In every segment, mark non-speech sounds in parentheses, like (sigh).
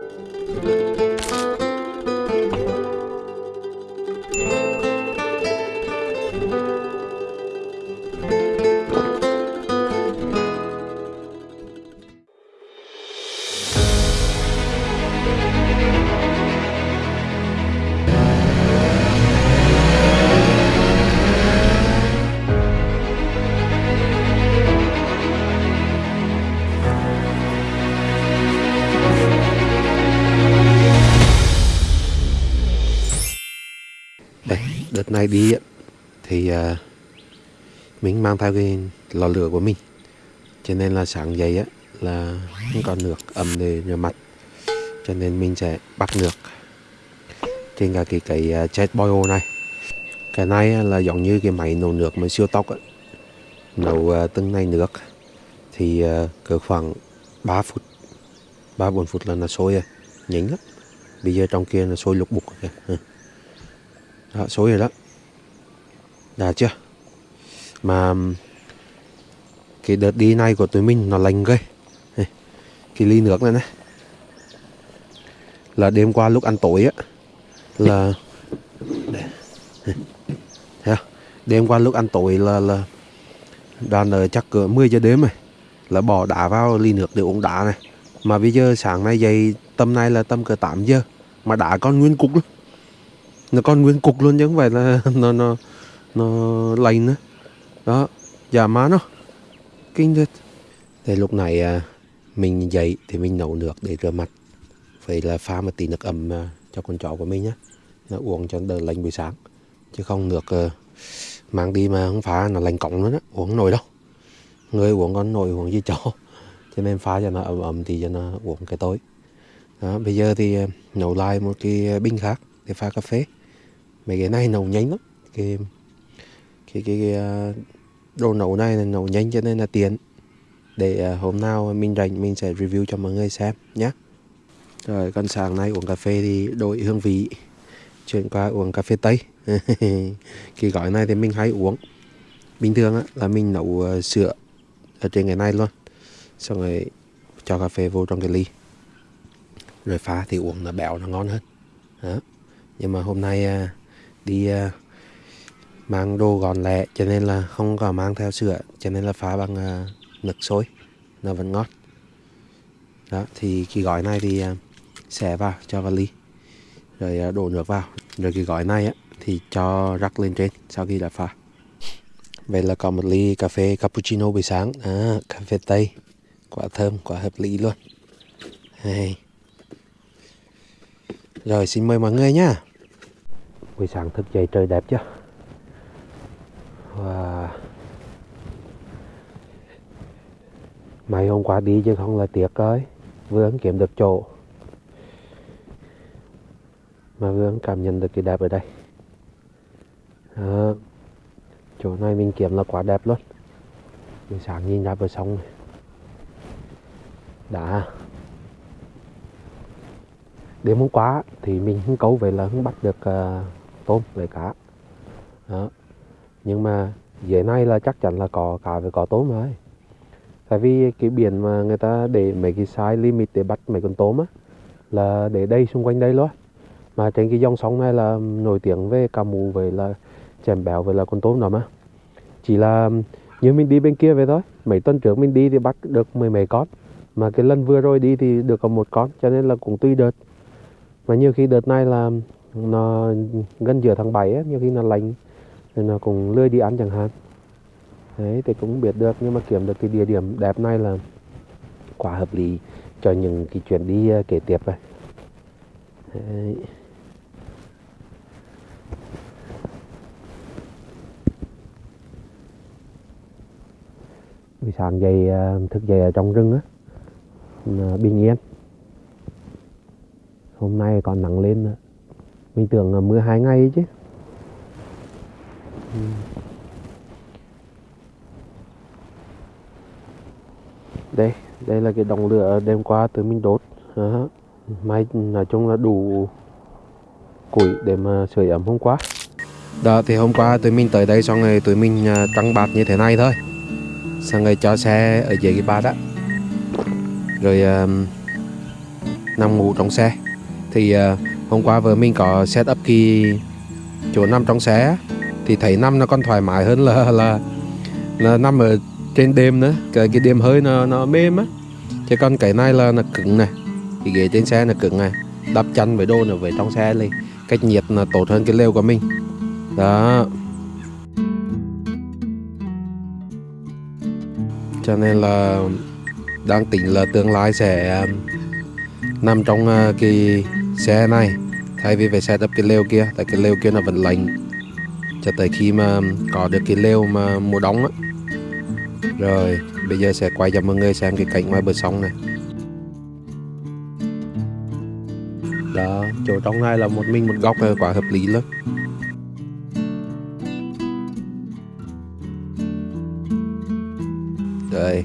đây này đi thì ờ, mình mang theo cái lò lửa của mình. Cho nên là sáng dậy á là không còn nước ấm để rửa mặt. Cho nên mình sẽ bắt nước trên cả cái cái ờ, chết jet boil này. Cái này là giống như cái máy nấu nước mà siêu tốc á. Nấu ờ, từng này nước thì cứ cỡ khoảng 3 phút 3 4 phút là nó sôi rồi nhỉnh lắm. Bây giờ trong kia là sôi lục bục kìa. Đó, sôi rồi đó đã chưa. Mà cái đợt đi này của tụi mình nó lành ghê. Cái ly nước này này là đêm qua lúc ăn tối á. Là Thấy không? À? đêm qua lúc ăn tối là là đoàn ở chắc cỡ 10 giờ đêm rồi. Là bỏ đá vào ly nước để uống đá này. Mà bây giờ sáng nay dậy, tầm này là tầm cỡ 8 giờ. Mà đá còn nguyên cục luôn. Nó còn nguyên cục luôn chứ không phải là (laughs) nó nó nó lành nữa đó giả má nó. Kinh thật thì lúc này à, mình dậy thì mình nấu nước để rửa mặt. Vậy là pha một tí nước ấm à, cho con chó của mình nhé nó uống cho đỡ lạnh buổi sáng. Chứ không nước à, mang đi mà không pha nó lạnh cổng nữa đó uống nồi nổi đâu. Người uống con nổi uống gì chó. Cho nên pha cho nó ấm ấm thì cho nó uống cái tối. Đó, bây giờ thì nấu lại một cái bình khác để pha cà phê. Mấy cái này nấu nhanh lắm. Cái cái cái, cái ờ, đồ nấu này là nấu nhanh cho nên là tiện. Để ờ, hôm nào mình rảnh mình sẽ review cho mọi người xem nhé rồi con sáng nay uống cà phê thì đổi hương vị. Chuyển qua uống cà phê tây. (laughs) Cái gói này thì mình hay uống. Bình thường á, là mình nấu ờ, sữa ở trên cái này luôn. Xong rồi cho cà phê vô trong cái ly. Rồi pha thì uống nó béo nó ngon hơn. Đó. nhưng mà hôm nay đi mang đồ gọn lẹ cho nên là không có mang theo sữa cho nên là phá bằng uh, nước sôi. Nó vẫn ngon. Đó thì cái gói này thì à, uh, xẻ vào cho vào ly rồi uh, đổ nước vào. Rồi cái gói này á thì cho rắc lên trên sau khi đã pha. Vậy là còn một ly cà phê cappuccino buổi sáng. À, cà phê tây. Quả thơm quả hợp lý luôn. Hey. rồi xin mời mọi người nhá buổi sáng thức dậy trời đẹp chưa? Và Mấy hôm qua đi chứ không là tiếc ơi Vừa kiếm được chỗ. Mà vừa cảm nhận được cái đẹp ở đây. À, Chỗ này mình kiếm là quá đẹp luôn. Buổi sáng nhìn ra bờ sông này. Đã. Đêm hôm qua thì mình không câu về là không bắt được uh, tôm về cá. Đó nhưng mà dưới này là chắc chắn là có cá với có tôm rồi. Tại vì cái biển mà người ta để mấy cái size limit để bắt mấy con tôm á, là để đây, xung quanh đây luôn. Mà trên cái dòng sông này là nổi tiếng về cá mú về là chèm béo về là con tôm đó mà chỉ là như mình đi bên kia về thôi. Mấy tuần trước mình đi thì bắt được mười mấy con. Mà cái lần vừa rồi đi thì được có một con, cho nên là cũng tùy đợt. Mà nhiều khi đợt này là nó gần giữa tháng 7 á, nhiều khi nó lạnh thì nó cũng lười đi ăn chẳng hạn. Đấy, thì cũng biết được, nhưng mà kiếm được cái địa điểm đẹp này là quá hợp lý cho những cái chuyến đi ờ, kế tiếp này. Đấy. buổi sáng dậy ờ, thức dậy ở trong rừng á bình yên. Hôm nay còn nắng lên nữa. Mình tưởng là mưa hai ngày chứ. Đây. Đây là cái đồng lửa đêm qua tụi mình đốt. À, may nói chung là đủ củi để mà sưởi ấm hôm qua. Đó thì hôm qua tụi mình tới đây xong rồi tụi mình à, trăng bạt như thế này thôi. Xong rồi cho xe ở dưới cái bạt á. Rồi um, nằm ngủ trong xe. Thì uh, hôm qua vợ mình có set up cái chỗ nằm trong xe thì thấy nằm nó còn thoải mái hơn là là, là nằm ở trên đêm nữa cái, cái đêm hơi nó nó mềm á. Chứ còn cái này là nó cứng này. Cái ghế trên xe nó cứng này. Đắp chăn với đồ nữa về trong xe lên. Cách nhiệt là tốt hơn cái lều của mình. Đó. Cho nên là đang tính là tương lai sẽ um, nằm trong uh, cái xe này. Thay vì phải setup cái lều kia tại cái lều kia nó vẫn lạnh. Cho tới khi mà có được cái lều mà mùa đông á rồi, bây giờ sẽ quay cho mọi người xem cái cảnh ngoài bờ sông này. Đó, chỗ trong này là một mình một góc ờ, quá hợp lý lắm. Đây.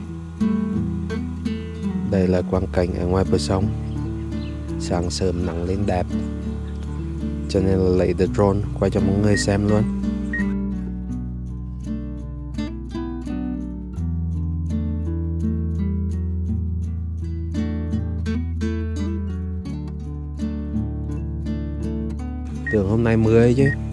Đây là quang cảnh ở ngoài bờ sông. Sáng sớm nắng lên đẹp. Cho nên là lấy the drone, quay cho mọi người xem luôn. Tưởng hôm nay mưa ấy chứ.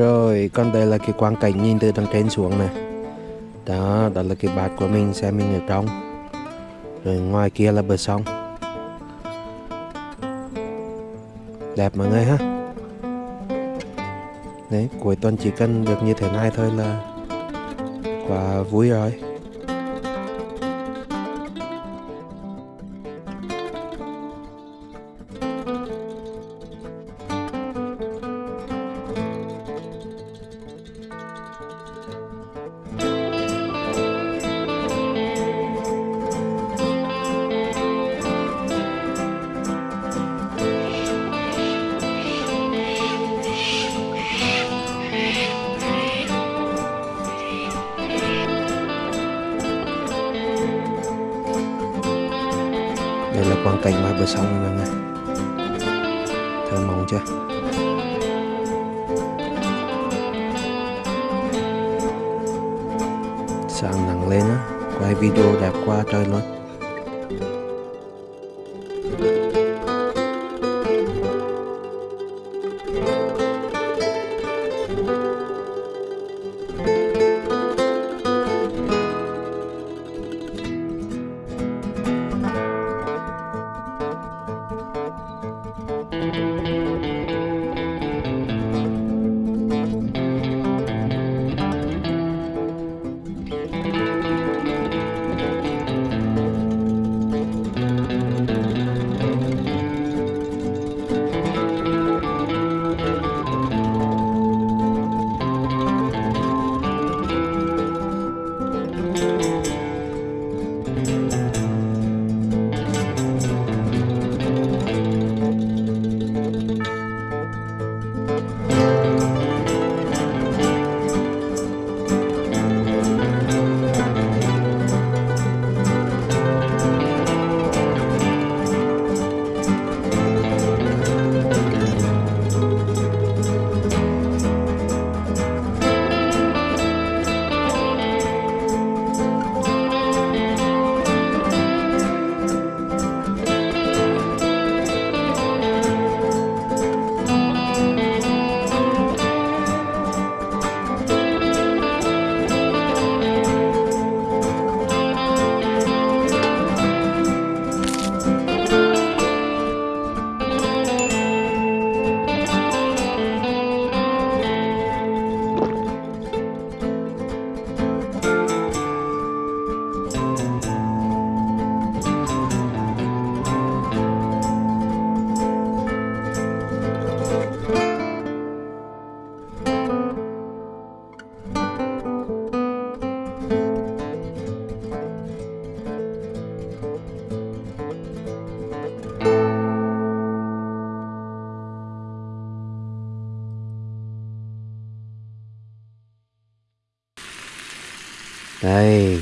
Rồi, còn đây là cái quang cảnh nhìn từ tầng trên xuống này. Đó, đó là cái bát của mình, xe mình ở trong. Rồi ngoài kia là bờ sông. Đẹp mọi người ha. Đấy, cuối tuần chỉ cần được như thế này thôi là Quá vui rồi.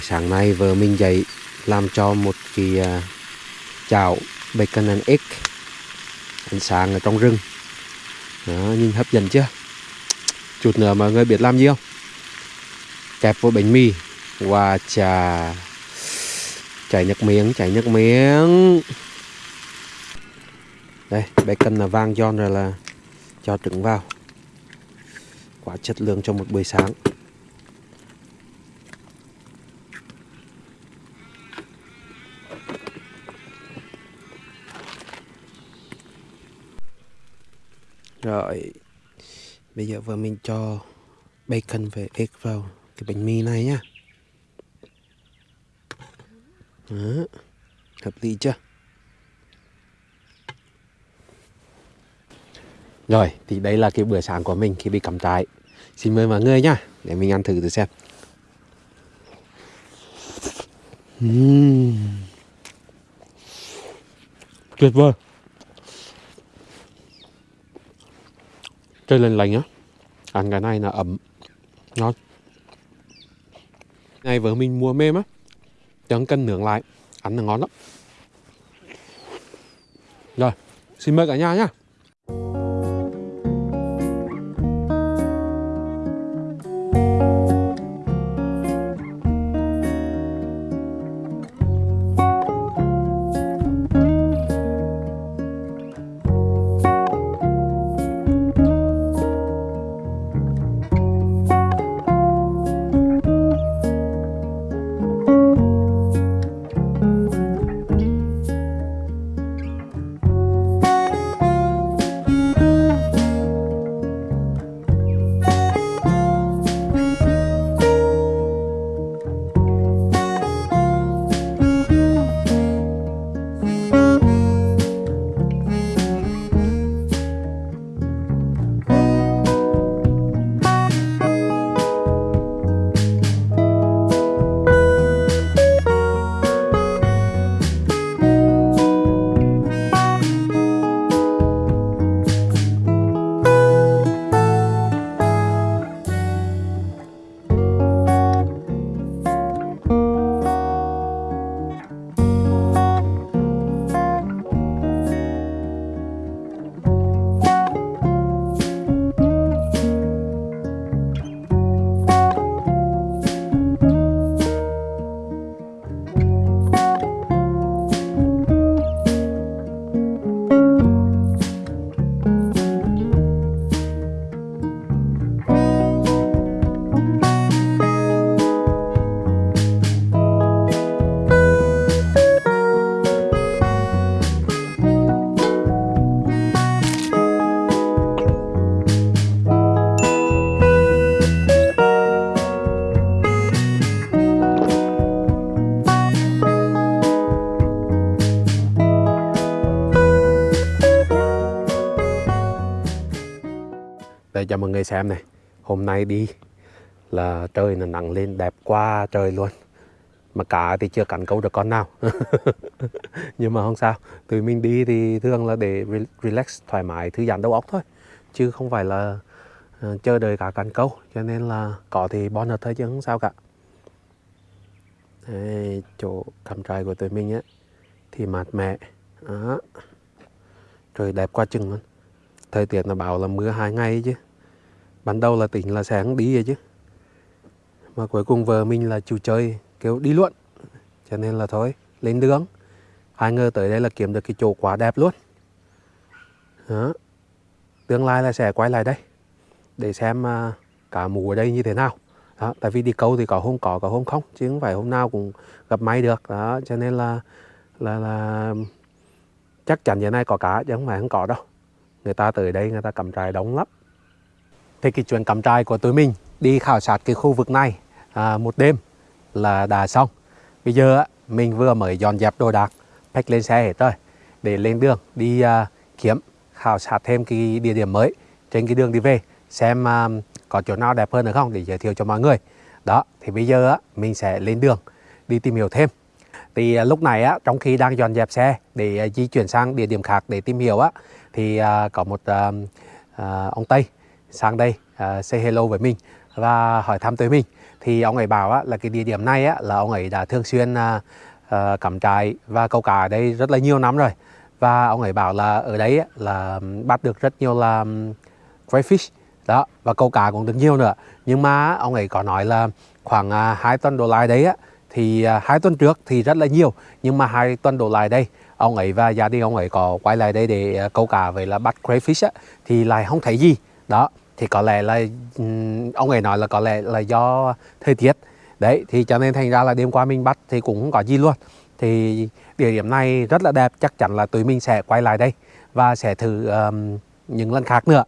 Sáng nay vợ mình dậy làm cho một cái à, chảo bacon and egg ánh sáng ở trong rừng. Đó, nhìn hấp dẫn chưa? Chút nữa mọi người biết làm gì không? Kẹp vô bánh mì và trà chảy nước miếng, chảy nước miếng. Đây, bacon là vang giòn rồi là cho trứng vào. Quá chất lượng cho một buổi sáng. Rồi, Bây giờ vừa mình cho bacon và egg vào cái bánh mì này nhá Đó. Hợp lý chưa Rồi, thì đây là cái bữa sáng của mình khi bị cắm trại Xin mời mọi người nhá, Để mình ăn thử thử xem uhm. Tuyệt vời trời lên lành á. Ăn cái này là ấm ngon này vợ mình mua mềm á. Chẳng cần nướng lại. Ăn là ngon lắm. Rồi, xin mời cả nhà nhá. Người xem này. Hôm nay đi là trời là nắng lên đẹp quá trời luôn. Mà cá thì chưa cắn câu được con nào. (laughs) Nhưng mà không sao Tụi mình đi thì thường là để relax thoải mái thư giãn đầu óc thôi. Chứ không phải là uh, chờ đợi cá cắn câu. Cho nên là có thì bonus thôi chứ không sao cả. Đây, chỗ cắm trại của tụi mình á thì mát mẻ. Đó trời đẹp quá chừng luôn. Thời tiết nó bảo là mưa hai ngày chứ ban đầu là tỉnh là sáng đi rồi chứ. Mà cuối cùng vợ mình là chủ chơi kêu đi luôn. Cho nên là thôi lên đường. Ai ngờ tới đây là kiếm được cái chỗ quá đẹp luôn. Đó. tương lai là sẽ quay lại đây để xem uh, cả mù ở đây như thế nào. Đó, tại vì đi câu thì có hôm có có hôm không chứ không phải hôm nào cũng gặp may được. Đó cho nên là là là chắc chắn giờ này có cá chứ không phải không có đâu. Người ta tới đây người ta cầm trại đóng lắm thì cái chuyến cắm trại của tụi mình đi khảo sát cái khu vực này à, một đêm là đã xong. Bây giờ mình vừa mới dọn dẹp đồ đạc pack lên xe hết rồi để lên đường đi à, kiếm khảo sát thêm cái địa điểm mới trên cái đường đi về xem à, có chỗ nào đẹp hơn nữa không để giới thiệu cho mọi người. Đó thì bây giờ á, mình sẽ lên đường đi tìm hiểu thêm. Thì à, lúc này á, trong khi đang dọn dẹp xe để à, di chuyển sang địa điểm khác để tìm hiểu á thì à, có một à, à, ông Tây sang đây uh, say hello với mình và hỏi thăm tới mình. Thì ông ấy bảo á, là cái địa điểm này á, là ông ấy đã thường xuyên uh, uh, cắm trại và câu cá ở đây rất là nhiều năm rồi. Và ông ấy bảo là ở đấy á, là bắt được rất nhiều là crayfish. Đó và câu cá cũng được nhiều nữa. Nhưng mà ông ấy có nói là khoảng uh, 2 tuần đổ lại đấy á thì uh, hai tuần trước thì rất là nhiều. Nhưng mà hai tuần đổ lại đây ông ấy và gia đình ông ấy có quay lại đây để uh, câu cá với là bắt crayfish á thì lại không thấy gì. Đó thì có lẽ là ừ, ông ấy nói là có lẽ là do thời tiết. Đấy thì cho nên thành ra là đêm qua mình bắt thì cũng không có gì luôn. Thì địa điểm này rất là đẹp chắc chắn là tụi mình sẽ quay lại đây và sẽ thử um, những lần khác nữa.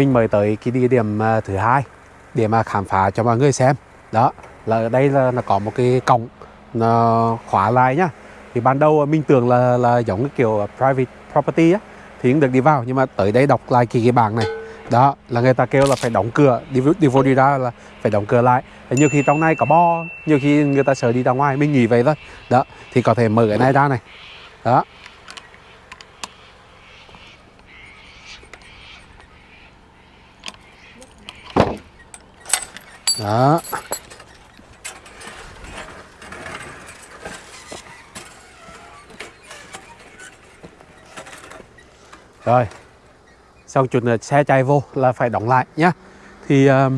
Mình mời tới cái địa điểm à, thứ hai để mà khám phá cho mọi người xem. Đó là ở đây là, nó có một cái cổng nó khóa lại nhá. Thì ban đầu à, mình tưởng là là giống cái kiểu à, private property á thì cũng được đi vào nhưng mà tới đây đọc lại cái cái bảng này. Đó là người ta kêu là phải đóng cửa đi đi vô đi ra là phải đóng cửa lại. Nhiều khi trong này có bo nhiều khi người ta sợ đi ra ngoài mình nghỉ vậy thôi. Đó thì có thể mở cái này ra này. Đó. Đó. Rồi. Sau chuột là xe chạy vô là phải đóng lại nhá. Thì uh,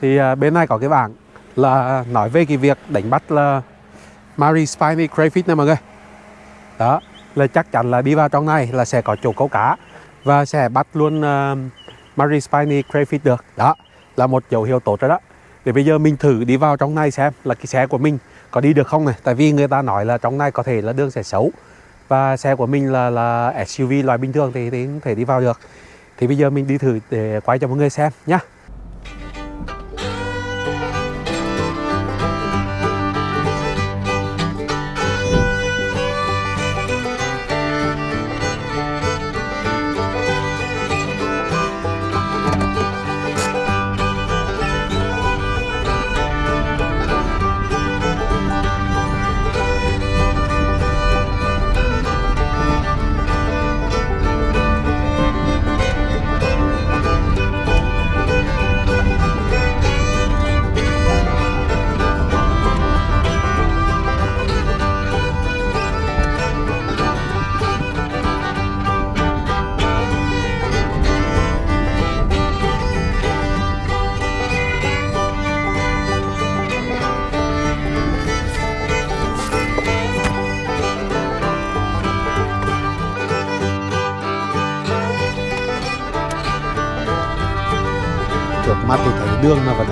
thì uh, bên này có cái bảng là nói về cái việc đánh bắt là Mary Spiny Crayfish này mọi người. Đó. Là chắc chắn là đi vào trong này là sẽ có chỗ câu cá và sẽ bắt luôn uh, Marie Spiny Crayfish được. Đó là một dấu hiệu tốt rồi đó. Để bây giờ mình thử đi vào trong này xem là cái xe của mình có đi được không này. Tại vì người ta nói là trong này có thể là đường sẽ xấu. Và xe của mình là là SUV loại bình thường thì, thì không thể đi vào được. Thì bây giờ mình đi thử để quay cho mọi người xem nhá.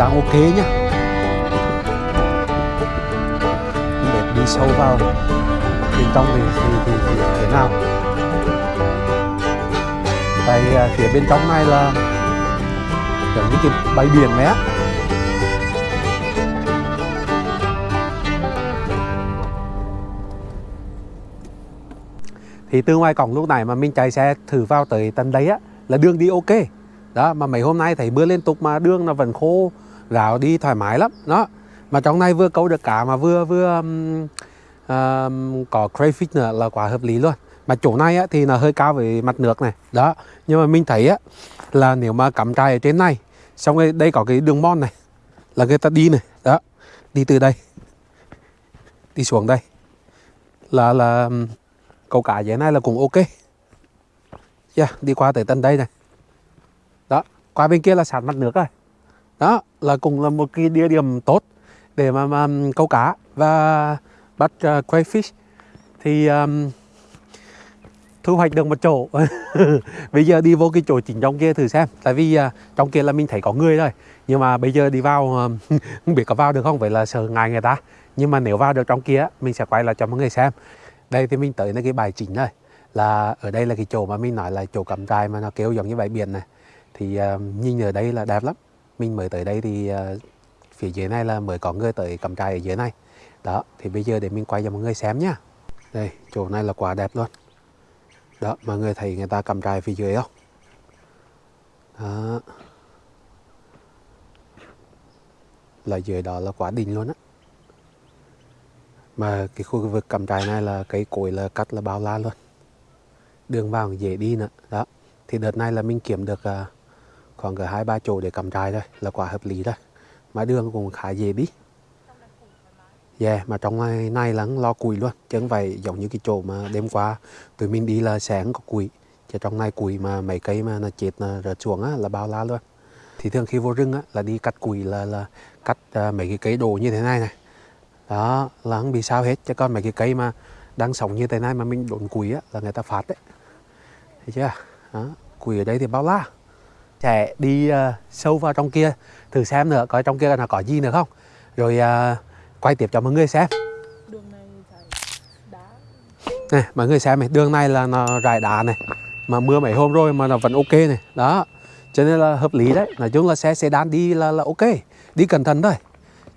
Đang ok nhá. Để đi sâu vào. Bên trong thì thì, thì, thì thế nào? Tại à, phía bên trong này là giống như cái bãi biển vậy á. Thì từ ngoài cổng lúc này mà mình chạy xe thử vào tới tận đấy á là đường đi ok. Đó mà mấy hôm nay thấy mưa liên tục mà đường nó vẫn khô ráo đi thoải mái lắm. Đó. Mà trong này vừa câu được cá mà vừa vừa um, um, có crayfish nữa là quá hợp lý luôn. Mà chỗ này á, thì là hơi cao về mặt nước này. Đó. Nhưng mà mình thấy á là nếu mà cắm trại ở trên này xong rồi đây có cái đường mòn này là người ta đi này. Đó. Đi từ đây đi xuống đây. Là là câu cá dưới này là cũng ok. Yeah, đi qua tới tận đây này. Đó. Qua bên kia là sạt mặt nước rồi đó là cũng là một cái địa điểm tốt để mà, mà câu cá và bắt uh, crayfish. Thì um, thu hoạch được một chỗ. (laughs) Bây giờ đi vô cái chỗ chính trong kia thử xem. Tại vì uh, trong kia là mình thấy có người rồi nhưng mà bây giờ đi vào ờ, (laughs) không biết có vào được không? Vậy là sợ ngại người ta. Nhưng mà nếu vào được trong kia mình sẽ quay lại cho mọi người xem. Đây thì mình tới cái bài chính rồi là ở đây là cái chỗ mà mình nói là chỗ cắm trại mà nó kêu giống như bãi biển này. Thì uh, nhìn ở đây là đẹp lắm mình mới tới đây thì uh, phía dưới này là mới có người tới cắm trại ở dưới này. Đó thì bây giờ để mình quay cho mọi người xem nhá. Đây chỗ này là quá đẹp luôn. Đó mọi người thấy người ta cắm trại phía dưới không? Đó. Là dưới đó là quá đỉnh luôn á. Mà cái khu vực cắm trại này là cây cối là cắt là bao la luôn. Đường vào dễ đi nữa. Đó thì đợt này là mình kiếm được uh, khoảng cỡ hai ba chỗ để cắm trại thôi là quá hợp lý rồi mà đường cũng khá dễ đi. Yeah, mà trong này, này là lo củi luôn chứ không phải giống như cái chỗ mà đêm qua tụi mình đi là sáng có củi. Chứ trong này củi mà mấy cây mà nó chết nó rớt xuống á, là bao la luôn. Thì thường khi vô rừng á, là đi cắt củi là là cắt uh, mấy cái cây đồ như thế này này. Đó là không bị sao hết. Chứ còn mấy cái cây mà đang sống như thế này mà mình đốn củi á, là người ta phạt đấy. Thấy chưa? Đó. củi ở đây thì bao la sẽ đi uh, sâu vào trong kia thử xem nữa coi trong kia là có gì nữa không? Rồi uh, quay tiếp cho mọi người xem. Đường này phải đá. Này mọi người xem này đường này là nó rải đá này mà mưa mấy hôm rồi mà nó vẫn ok này. Đó cho nên là hợp lý đấy. Nói chung là xe sedan đi là là ok đi cẩn thận thôi.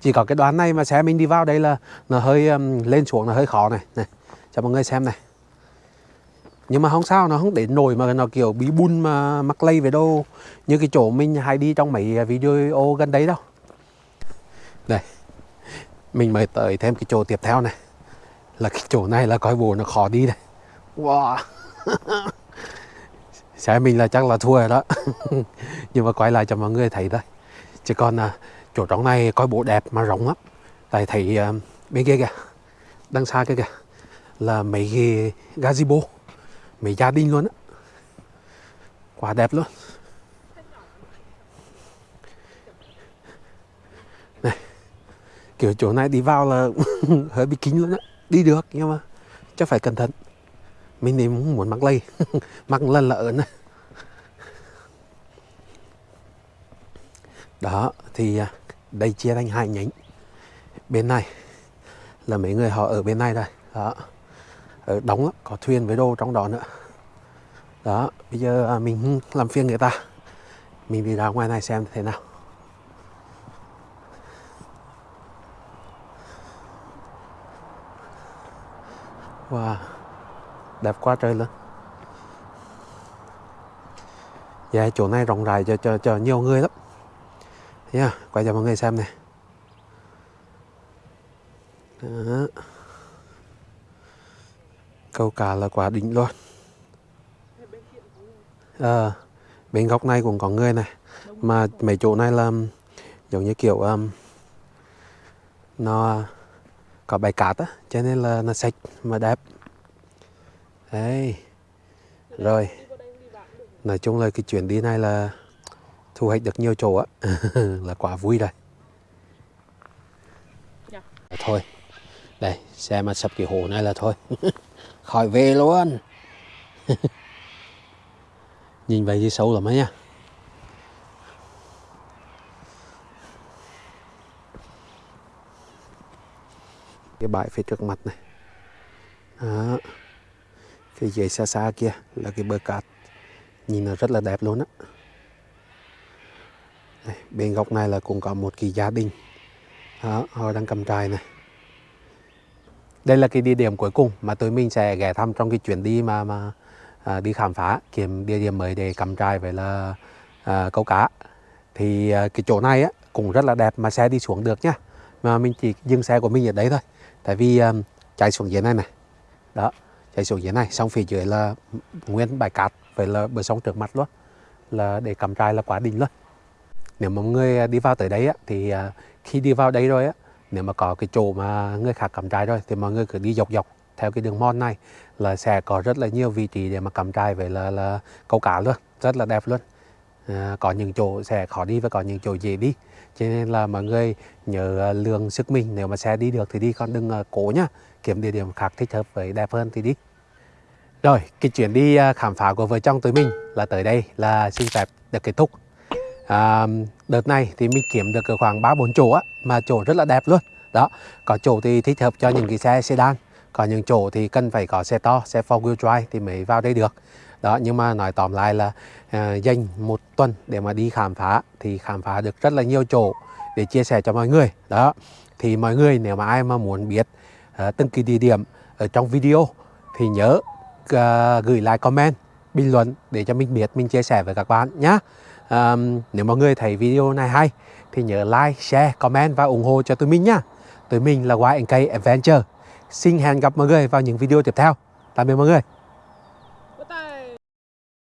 Chỉ có cái đoạn này mà xe mình đi vào đây là nó hơi um, lên xuống là hơi khó này. Này cho mọi người xem này nhưng mà không sao nó không đến nổi mà nó kiểu bí bun mà mắc lây về đâu. Như cái chỗ mình hay đi trong mấy video gần đấy đâu đây mình mới tới thêm cái chỗ tiếp theo này. Là cái chỗ này là coi bộ nó khó đi này wow. (laughs) Xe mình là chắc là thua rồi đó. (laughs) Nhưng mà quay lại cho mọi người thấy thôi. Chứ còn à, chỗ trong này coi bộ đẹp mà rộng lắm. Tại thấy à, bên kia kìa đằng xa kia kìa là mấy cái gazebo mấy gia đình luôn á. Quá đẹp luôn. Này, kiểu chỗ này đi vào là (laughs) hơi bị kín luôn á. Đi được, nhưng mà chắc phải cẩn thận. Mình thì muốn muốn mắc lây mắc lần là ớn đó, thì à, đây chia thành hai nhánh. Bên này là mấy người họ ở bên này đây. Đó ở đóng lắm, có thuyền với đồ trong đó nữa. Đó bây giờ à, mình làm phiên người ta. Mình đi ra ngoài này xem thế nào. Wow đẹp quá trời luôn. Dạ chỗ này rộng rãi cho cho cho nhiều người lắm. Nha quay cho mọi người xem này. Đó câu cá là quả đỉnh luôn. Ờ bên góc này cũng có người này. Mà mấy chỗ này là giống như kiểu um, nó có bãi cát á cho nên là nó sạch mà đẹp. Đấy rồi. Nói chung là cái chuyến đi này là thu hoạch được nhiều chỗ á. (laughs) Là quá vui rồi. Dạ. thôi đây xe mà sập cái hồ này là thôi (laughs) khỏi về luôn. (laughs) Nhìn vậy thì sâu lắm ấy nha. Cái bãi phía trước mặt này. Đó. phía dưới xa xa kia là cái bờ cát. Nhìn nó rất là đẹp luôn á. Bên góc này là cũng có một cái gia đình. Đó, họ đang cầm trại này đây là cái địa điểm cuối cùng mà tụi mình sẽ ghé thăm trong cái chuyến đi mà mà à, đi khám phá kiếm địa điểm mới để cắm trại với là à, câu cá. Thì à, cái chỗ này á cũng rất là đẹp mà xe đi xuống được nhá. Mà mình chỉ dừng xe của mình ở đấy thôi. Tại vì à, chạy xuống dưới này này đó chạy xuống dưới này xong phía dưới là nguyên bãi cát với là bờ sông trước mặt luôn. Là để cắm trại là quá đỉnh luôn. Nếu mà mọi người à, đi vào tới đấy á, thì à, khi đi vào đây rồi á nếu mà có cái chỗ mà người khác cắm trại rồi thì mọi người cứ đi dọc dọc theo cái đường mòn này là sẽ có rất là nhiều vị trí để mà cắm trại về là là câu cá luôn rất là đẹp luôn. À, có những chỗ sẽ khó đi và có những chỗ dễ đi. Cho nên là mọi người nhớ à, lượng sức mình nếu mà xe đi được thì đi còn đừng à, cố nhá. Kiếm địa điểm khác thích hợp với đẹp hơn thì đi. Rồi cái chuyến đi à, khám phá của vợ chồng tụi mình là tới đây là xin phép được kết thúc à, đợt này thì mình kiếm được khoảng ba bốn chỗ á mà chỗ rất là đẹp luôn. Đó có chỗ thì thích hợp cho những cái xe sedan có những chỗ thì cần phải có xe to xe four wheel drive thì mới vào đây được. Đó nhưng mà nói tóm lại là à, dành một tuần để mà đi khám phá thì khám phá được rất là nhiều chỗ để chia sẻ cho mọi người. Đó thì mọi người nếu mà ai mà muốn biết à, từng cái địa điểm ở trong video thì nhớ à, gửi lại comment bình luận để cho mình biết mình chia sẻ với các bạn nhé um, nếu mọi người thấy video này hay thì nhớ like share comment và ủng hộ cho tụi mình nhá. Tụi mình là YNK Adventure. Xin hẹn gặp mọi người vào những video tiếp theo. Tạm biệt mọi người.